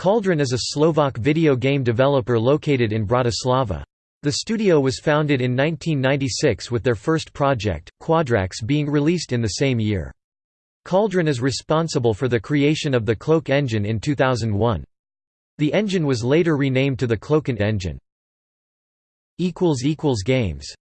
Cauldron is a Slovak video game developer located in Bratislava. The studio was founded in 1996 with their first project, Quadrax being released in the same year. Cauldron is responsible for the creation of the Cloak engine in 2001. The engine was later renamed to the CloakNT engine. Games